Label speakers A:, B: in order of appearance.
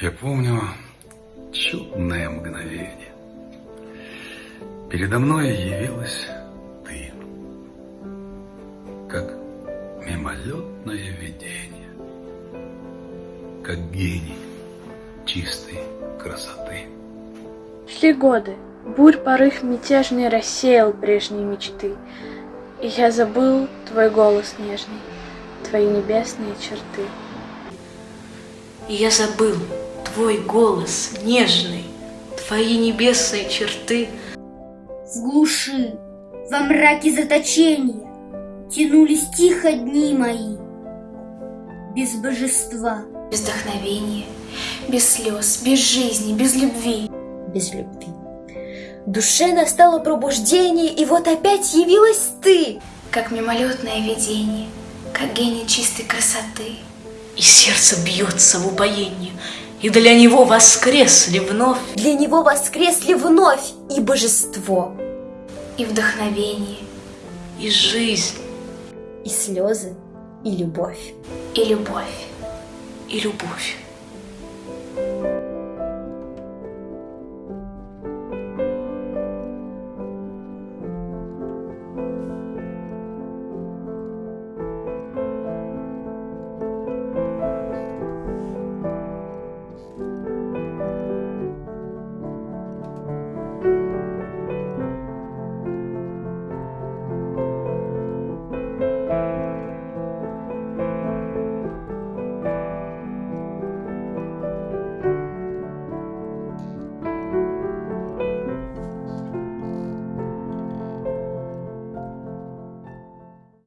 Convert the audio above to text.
A: Я помню чудное мгновение. Передо мной явилась ты, как мимолетное видение, как гений чистой красоты.
B: Все годы бурь порыв мятежный рассеял прежние мечты, И я забыл твой голос нежный, твои небесные черты.
C: И я забыл твой голос нежный, твои небесные черты.
D: В глуши, во мраке заточения Тянулись тихо дни мои, Без божества,
E: Без вдохновения, без слез, без жизни, без любви.
F: без любви. Душе настало пробуждение, и вот опять явилась ты.
E: Как мимолетное видение, как гений чистой красоты.
C: И сердце бьется в упоении, и для него воскресли вновь.
F: Для него воскресли вновь и божество,
E: И вдохновение,
C: И жизнь,
F: и слезы, и любовь.
E: и любовь.
C: и любовь.